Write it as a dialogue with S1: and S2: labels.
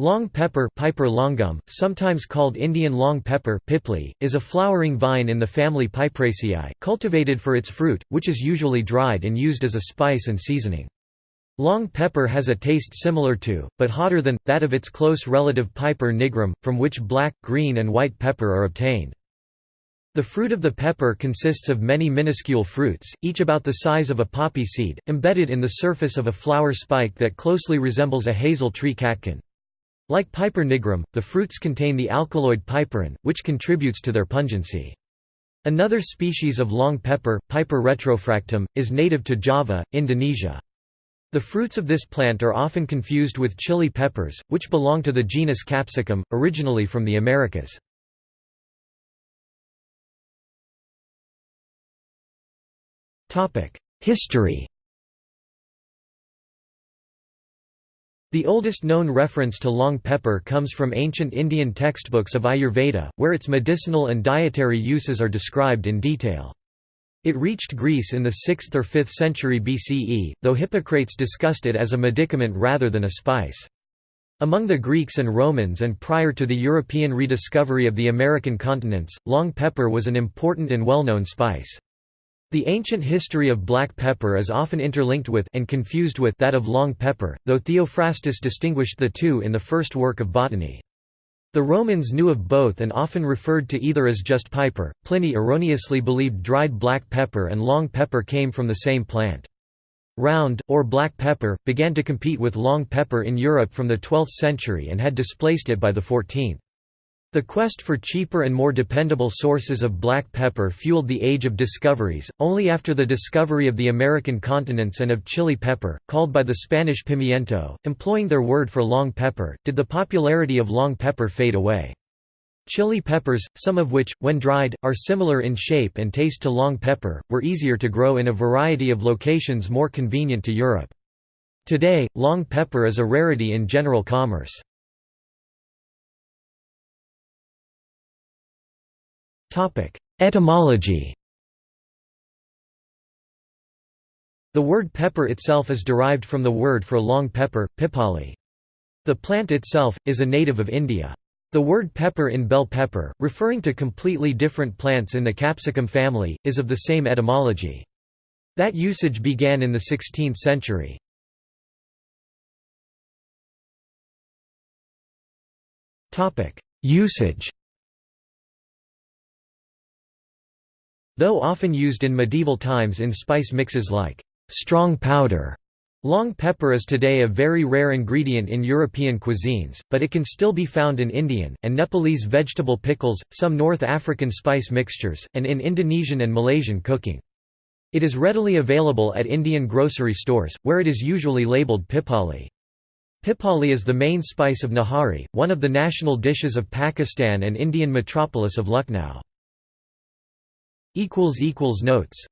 S1: Long pepper Piper longum, sometimes called Indian long pepper pipli, is a flowering vine in the family Piperaceae, cultivated for its fruit, which is usually dried and used as a spice and seasoning. Long pepper has a taste similar to, but hotter than, that of its close relative Piper nigrum, from which black, green and white pepper are obtained. The fruit of the pepper consists of many minuscule fruits, each about the size of a poppy seed, embedded in the surface of a flower spike that closely resembles a hazel tree catkin. Like Piper nigrum, the fruits contain the alkaloid piperine, which contributes to their pungency. Another species of long pepper, Piper retrofractum, is native to Java, Indonesia. The fruits of this plant are often confused with chili peppers, which belong to the genus Capsicum, originally from the Americas. History The oldest known reference to long pepper comes from ancient Indian textbooks of Ayurveda, where its medicinal and dietary uses are described in detail. It reached Greece in the 6th or 5th century BCE, though Hippocrates discussed it as a medicament rather than a spice. Among the Greeks and Romans and prior to the European rediscovery of the American continents, long pepper was an important and well-known spice. The ancient history of black pepper is often interlinked with and confused with that of long pepper, though Theophrastus distinguished the two in the first work of botany. The Romans knew of both and often referred to either as just piper. Pliny erroneously believed dried black pepper and long pepper came from the same plant. Round, or black pepper, began to compete with long pepper in Europe from the 12th century and had displaced it by the 14th. The quest for cheaper and more dependable sources of black pepper fueled the Age of Discoveries. Only after the discovery of the American continents and of chili pepper, called by the Spanish pimiento, employing their word for long pepper, did the popularity of long pepper fade away. Chili peppers, some of which, when dried, are similar in shape and taste to long pepper, were easier to grow in a variety of locations more convenient to Europe. Today, long pepper is a rarity in general commerce. Etymology The word pepper itself is derived from the word for long pepper, pipali. The plant itself, is a native of India. The word pepper in bell pepper, referring to completely different plants in the capsicum family, is of the same etymology. That usage began in the 16th century. Usage Though often used in medieval times in spice mixes like strong powder, long pepper is today a very rare ingredient in European cuisines, but it can still be found in Indian, and Nepalese vegetable pickles, some North African spice mixtures, and in Indonesian and Malaysian cooking. It is readily available at Indian grocery stores, where it is usually labeled pipali. Pipali is the main spice of Nahari, one of the national dishes of Pakistan and Indian metropolis of Lucknow. Notes